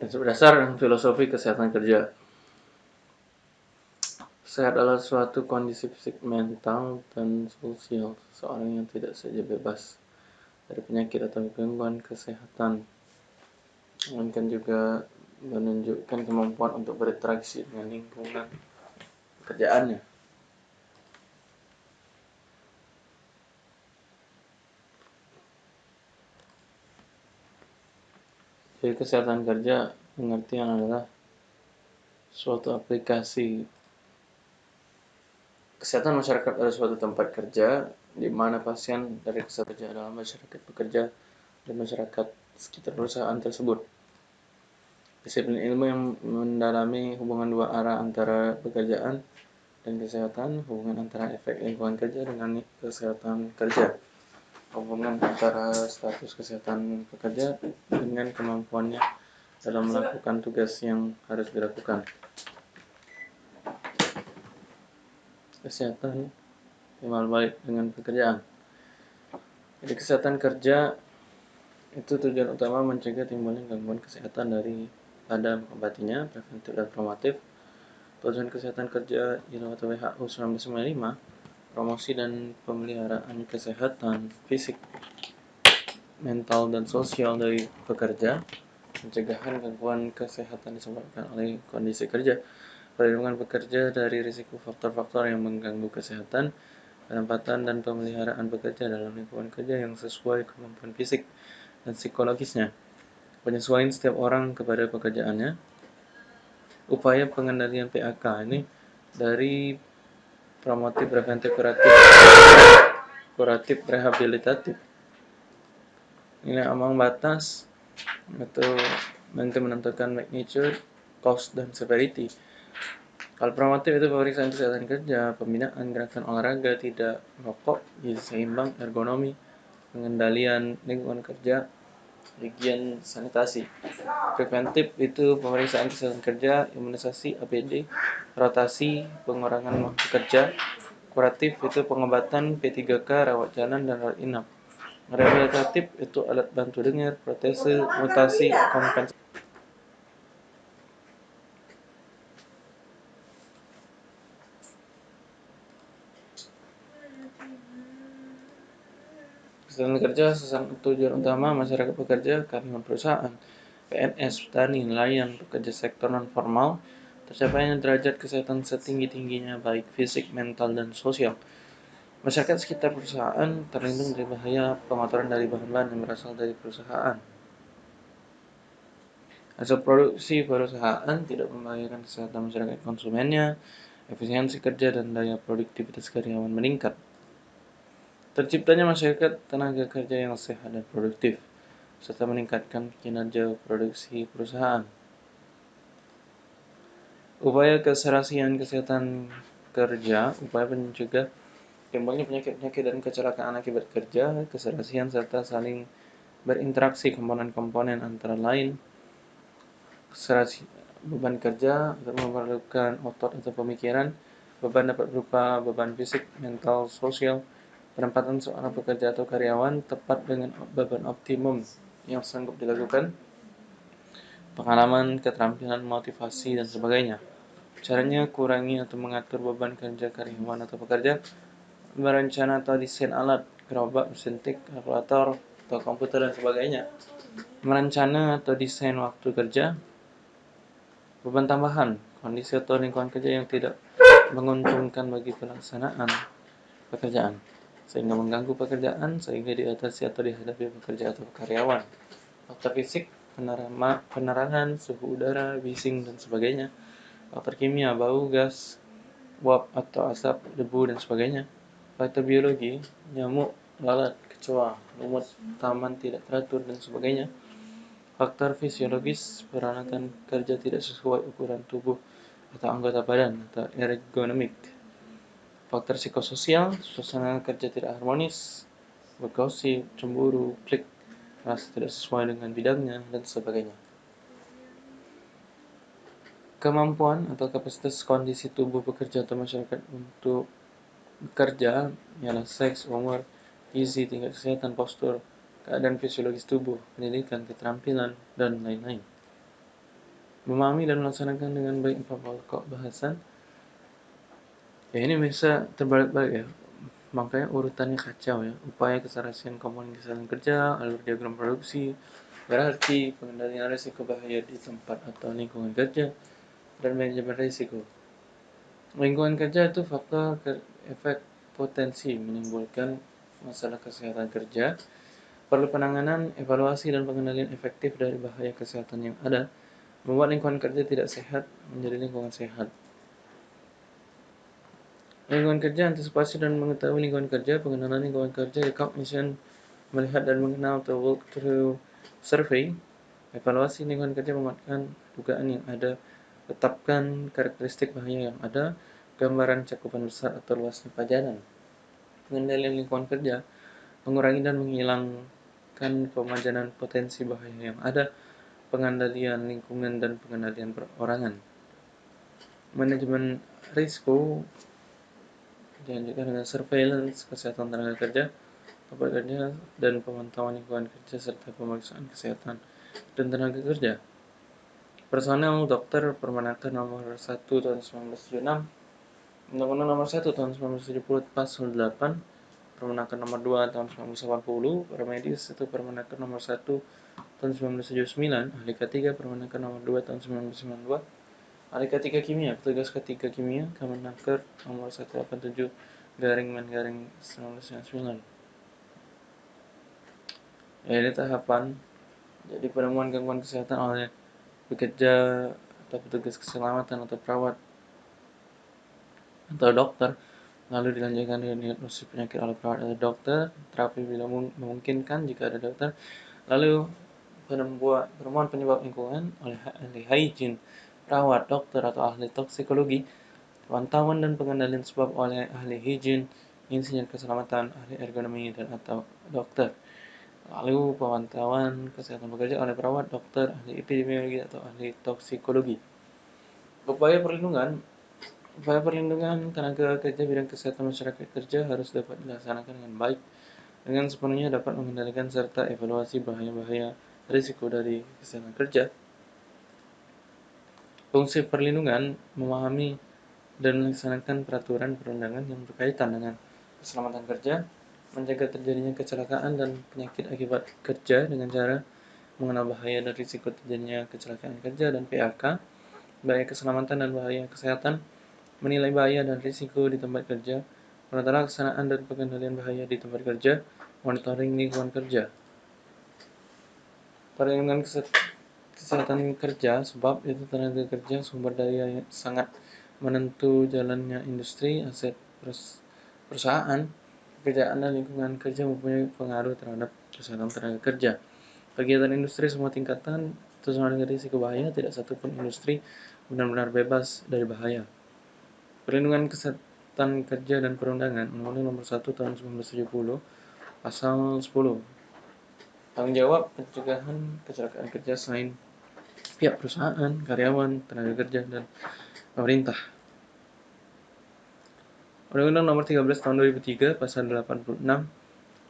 Prinsip dasar filosofi kesehatan kerja. Sehat adalah suatu kondisi fisik, mental, dan sosial seseorang yang tidak saja bebas dari penyakit atau gangguan kesehatan, melainkan juga menunjukkan kemampuan untuk berinteraksi dengan lingkungan pekerjaannya. Jadi kesehatan kerja pengertian adalah suatu aplikasi kesehatan masyarakat pada suatu tempat kerja di mana pasien dari kesehatan kerja dalam masyarakat bekerja dan masyarakat sekitar perusahaan tersebut. Disiplin ilmu yang mendalami hubungan dua arah antara pekerjaan dan kesehatan, hubungan antara efek lingkungan kerja dengan kesehatan kerja hubungan antara status kesehatan pekerja dengan kemampuannya dalam melakukan tugas yang harus dilakukan. Kesehatan timbal balik dengan pekerjaan. Jadi kesehatan kerja itu tujuan utama mencegah timbulnya gangguan kesehatan dari pada mengobatinya, preventif dan formatif. Tujuan kesehatan kerja atau WHO 1995 promosi dan pemeliharaan kesehatan fisik, mental, dan sosial dari pekerja, pencegahan gangguan kesehatan disebabkan oleh kondisi kerja, perlindungan pekerja dari risiko faktor-faktor yang mengganggu kesehatan, penempatan dan pemeliharaan pekerja dalam lingkungan kerja yang sesuai kemampuan fisik dan psikologisnya, penyesuaian setiap orang kepada pekerjaannya, upaya pengendalian PHK ini dari promotif preventif kuratif. Kuratif rehabilitatif. Ini ambang batas itu nanti menentukan magnitude cost dan severity. Kalau promotif itu pemeriksaan kesehatan kerja pembinaan gerakan olahraga tidak merokok gizi seimbang ergonomi pengendalian lingkungan kerja higien sanitasi. Preventif itu pemeriksaan kesehatan kerja imunisasi APD rotasi pengurangan waktu kerja. Kuratif itu pengobatan P3K rawat jalan dan rawat inap. Rehabilitatif itu alat bantu dengar protese mutasi kompensasi Kesehatan kerja sesuatu tujuan utama masyarakat pekerja, karyawan perusahaan, PNS, petani, nelayan, pekerja sektor non formal, tercapainya derajat kesehatan setinggi-tingginya baik fisik, mental, dan sosial. Masyarakat sekitar perusahaan terlindung dari bahaya pengotoran dari bahan-bahan yang berasal dari perusahaan. Hasil produksi perusahaan tidak membahayakan kesehatan masyarakat konsumennya, efisiensi kerja dan daya produktivitas karyawan meningkat. Terciptanya masyarakat tenaga kerja yang sehat dan produktif, serta meningkatkan kinerja produksi perusahaan. Upaya keserasian kesehatan kerja, upaya mencegah timbulnya penyakit-penyakit dan kecelakaan akibat kerja, keserasian serta saling berinteraksi komponen-komponen antara lain keserasi, beban kerja memerlukan otot atau pemikiran, beban dapat berupa beban fisik, mental, sosial, penempatan seorang pekerja atau karyawan tepat dengan beban optimum yang sanggup dilakukan, pengalaman, keterampilan, motivasi, dan sebagainya. Caranya kurangi atau mengatur beban kerja karyawan atau pekerja, berencana atau desain alat, gerobak, mesin tik, kalkulator, atau komputer, dan sebagainya. Merencana atau desain waktu kerja, beban tambahan, kondisi atau lingkungan kerja yang tidak menguntungkan bagi pelaksanaan pekerjaan sehingga mengganggu pekerjaan sehingga diatasi atau dihadapi pekerja atau karyawan. Faktor fisik, penerama, penerangan, suhu udara, bising, dan sebagainya. Faktor kimia, bau, gas, uap atau asap, debu, dan sebagainya. Faktor biologi, nyamuk, lalat, kecoa, lumut, taman tidak teratur, dan sebagainya. Faktor fisiologis, peralatan kerja tidak sesuai ukuran tubuh atau anggota badan atau ergonomik faktor psikososial, suasana kerja tidak harmonis, bergosip, cemburu, klik, merasa tidak sesuai dengan bidangnya, dan sebagainya. Kemampuan atau kapasitas kondisi tubuh pekerja atau masyarakat untuk bekerja ialah seks, umur, gizi, tingkat kesehatan, postur, keadaan fisiologis tubuh, pendidikan, keterampilan, dan lain-lain. memahami dan melaksanakan dengan baik empat pokok bahasan ya ini bisa terbalik-balik ya. Makanya urutannya kacau ya. Upaya keserasian komponen kesehatan kerja alur diagram produksi berarti pengendalian risiko bahaya di tempat atau lingkungan kerja dan manajemen risiko. Lingkungan kerja itu faktor efek potensi menimbulkan masalah kesehatan kerja Perlu penanganan, evaluasi, dan pengendalian efektif dari bahaya kesehatan yang ada, membuat lingkungan kerja tidak sehat menjadi lingkungan sehat. Lingkungan kerja, antisipasi dan mengetahui lingkungan kerja, pengenalan lingkungan kerja, recognition, melihat dan mengenal atau walk through survey, evaluasi lingkungan kerja mematkan dugaan yang ada, tetapkan karakteristik bahaya yang ada, gambaran cakupan besar atau luasnya pajanan. Pengendalian lingkungan kerja, mengurangi dan menghilangkan pemajanan potensi bahaya yang ada, pengendalian lingkungan dan pengendalian perorangan. Manajemen risiko dilanjutkan dengan surveillance kesehatan tenaga kerja, tempat kerja, dan pemantauan lingkungan kerja serta pemeriksaan kesehatan dan tenaga kerja. Personel dokter Permenaker nomor 1 tahun 1976 Undang-Undang nomor 1 tahun 1970 pasal 8 Permenaker nomor 2 tahun 1980, Permedis itu Permenaker nomor 1 tahun 1979, Ahli K3 Permenaker nomor 2 tahun 1992, Ahli K3 Kimia, petugas K3 Kimia, Kemenaker nomor 187 garing men garing 1999. Ya, ini tahapan. Jadi penemuan gangguan kesehatan oleh pekerja atau petugas keselamatan atau perawat atau dokter. Lalu dilanjutkan dengan diagnosis penyakit oleh perawat atau dokter, terapi bila memungkinkan jika ada dokter, lalu penemuan penyebab lingkungan oleh ahli hygiene, perawat, dokter, atau ahli toksikologi, pantauan dan pengendalian sebab oleh ahli hygiene, insinyur keselamatan, ahli ergonomi, dan atau dokter. Lalu pemantauan kesehatan bekerja oleh perawat, dokter, ahli epidemiologi, atau ahli toksikologi. Upaya perlindungan Upaya perlindungan tenaga kerja bidang kesehatan masyarakat kerja harus dapat dilaksanakan dengan baik, dengan sepenuhnya dapat mengendalikan serta evaluasi bahaya-bahaya risiko dari kesehatan kerja. Fungsi perlindungan memahami dan melaksanakan peraturan perundangan yang berkaitan dengan keselamatan kerja, mencegah terjadinya kecelakaan dan penyakit akibat kerja dengan cara mengenal bahaya dan risiko terjadinya kecelakaan kerja dan PHK, bahaya keselamatan dan bahaya kesehatan, menilai bahaya dan risiko di tempat kerja, menata laksanaan dan pengendalian bahaya di tempat kerja, monitoring lingkungan kerja. Perlindungan kesehatan kerja sebab itu tenaga kerja sumber daya yang sangat menentu jalannya industri, aset perusahaan, pekerjaan dan lingkungan kerja mempunyai pengaruh terhadap kesehatan tenaga kerja. Kegiatan industri semua tingkatan terus dengan risiko bahaya, tidak satupun industri benar-benar bebas dari bahaya. Perlindungan Kesehatan Kerja dan Perundangan Undang-Undang Nomor 1 Tahun 1970 Pasal 10 Tanggung jawab pencegahan kecelakaan kerja selain pihak perusahaan, karyawan, tenaga kerja, dan pemerintah. Undang-Undang Nomor 13 Tahun 2003 Pasal 86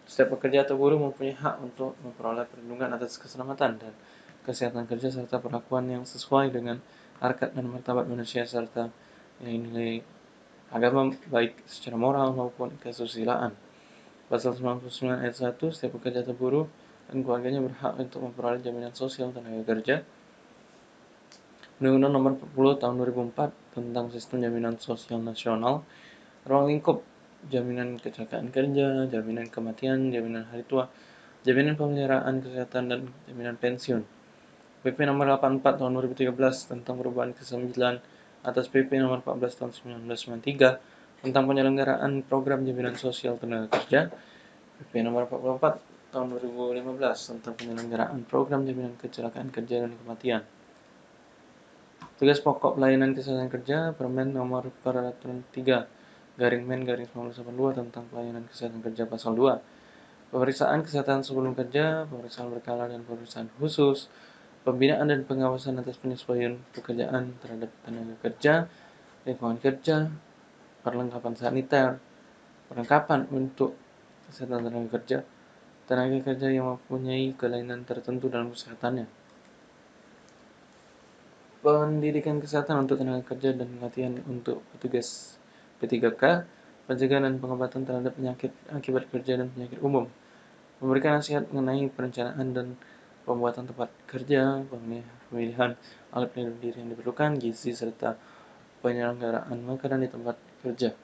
setiap pekerja atau buruh mempunyai hak untuk memperoleh perlindungan atas keselamatan dan kesehatan kerja serta perlakuan yang sesuai dengan harkat dan martabat manusia serta nilai-nilai agama baik secara moral maupun kesusilaan. Pasal 99 ayat 1, setiap pekerja atau buruh dan keluarganya berhak untuk memperoleh jaminan sosial tenaga kerja. Undang-Undang Nomor 40 Tahun 2004 tentang Sistem Jaminan Sosial Nasional, ruang lingkup jaminan kecelakaan kerja, jaminan kematian, jaminan hari tua, jaminan pemeliharaan kesehatan dan jaminan pensiun. PP Nomor 84 Tahun 2013 tentang perubahan ke-9 atas PP nomor 14 tahun 1993 tentang penyelenggaraan program jaminan sosial tenaga kerja, PP nomor 44 tahun 2015 tentang penyelenggaraan program jaminan kecelakaan kerja dan kematian. Tugas pokok pelayanan kesehatan kerja Permen nomor peraturan 3 garing men garing 1982 tentang pelayanan kesehatan kerja pasal 2. Pemeriksaan kesehatan sebelum kerja, pemeriksaan berkala dan pemeriksaan khusus, pembinaan dan pengawasan atas penyesuaian pekerjaan terhadap tenaga kerja, lingkungan kerja, perlengkapan saniter, perlengkapan untuk kesehatan tenaga kerja, tenaga kerja yang mempunyai kelainan tertentu dalam kesehatannya. Pendidikan kesehatan untuk tenaga kerja dan latihan untuk petugas P3K, pencegahan dan pengobatan terhadap penyakit akibat kerja dan penyakit umum, memberikan nasihat mengenai perencanaan dan pembuatan tempat kerja, pemilihan alat pelindung diri yang diperlukan, gizi, serta penyelenggaraan makanan di tempat kerja,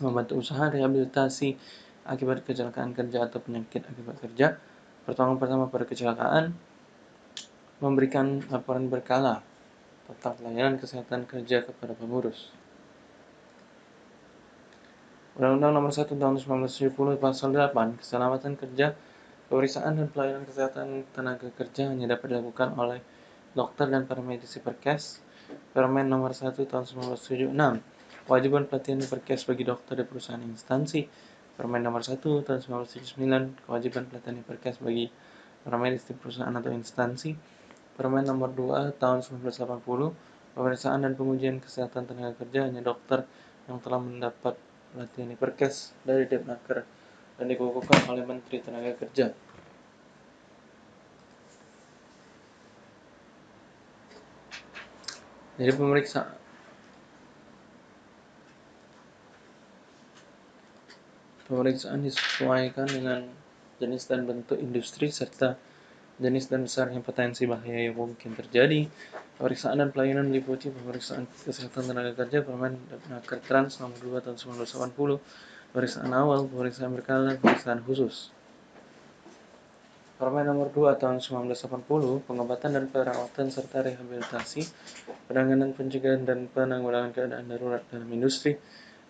membantu usaha rehabilitasi akibat kecelakaan kerja atau penyakit akibat kerja, pertolongan pertama pada kecelakaan, memberikan laporan berkala tentang pelayanan kesehatan kerja kepada pengurus. Undang-Undang Nomor 1 Tahun 1970 Pasal 8 Keselamatan Kerja Pemeriksaan dan pelayanan kesehatan tenaga kerja hanya dapat dilakukan oleh dokter dan paramedisi perkes. Permen Nomor 1 Tahun 1976 Kewajiban pelatihan perkes bagi dokter di perusahaan instansi. Permen Nomor 1 Tahun 1979 Kewajiban pelatihan perkes bagi paramedis di perusahaan atau instansi Permen Nomor 2 Tahun 1980 Pemeriksaan dan pengujian kesehatan tenaga kerja hanya dokter yang telah mendapat pelatihan di Perkes dari Depnaker dan dikukuhkan oleh Menteri Tenaga Kerja. Jadi pemeriksaan pemeriksaan disesuaikan dengan jenis dan bentuk industri serta jenis dan besarnya potensi bahaya yang mungkin terjadi. Pemeriksaan dan pelayanan meliputi pemeriksaan kesehatan tenaga kerja, permen Naker Trans nomor 2 tahun 1980, pemeriksaan awal, pemeriksaan berkala, pemeriksaan khusus. Permen nomor 2 tahun 1980, pengobatan dan perawatan serta rehabilitasi, penanganan pencegahan dan penanggulangan keadaan darurat dalam industri,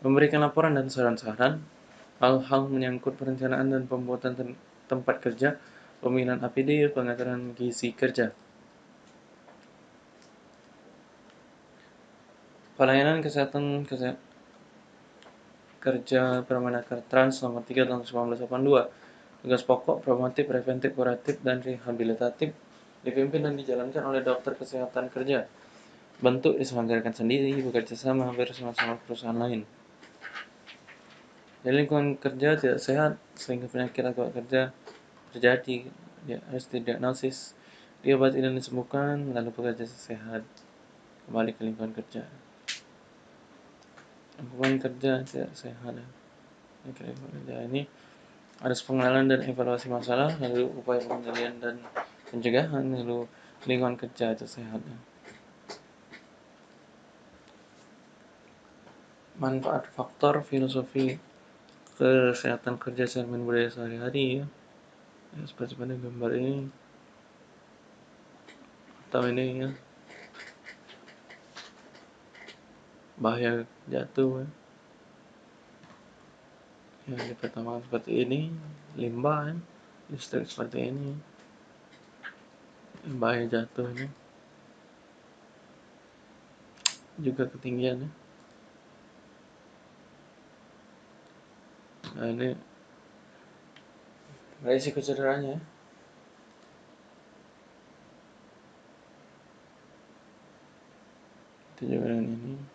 memberikan laporan dan saran-saran, hal-hal menyangkut perencanaan dan pembuatan tempat kerja, pemilihan APD, pengaturan gizi kerja. Pelayanan kesehatan kesehatan kerja Permenaker Trans nomor 3 tahun 1982. Tugas pokok, promotif, preventif, kuratif, dan rehabilitatif dipimpin dan dijalankan oleh dokter kesehatan kerja. Bentuk diselenggarakan sendiri, bekerja sama hampir sama-sama perusahaan lain. Di lingkungan kerja tidak sehat, sehingga penyakit akibat kerja terjadi dia harus didiagnosis diobati dan disembuhkan lalu bekerja sehat. Kembali ke lingkungan kerja. Lingkungan kerja tidak sehat. Lingkungan kerja. Ini harus pengenalan dan evaluasi masalah lalu upaya pengendalian dan pencegahan lalu lingkungan kerja itu sehat. Manfaat faktor filosofi kesehatan kerja cermin budaya sehari-hari ya ya, seperti pada gambar ini. Atau ini ya. Bahaya jatuh ya. yang di pertama seperti ini limbah ya. listrik seperti ini. Bahaya jatuh ini juga ketinggian ya. Nah ini resiko cederanya itu juga dengan ini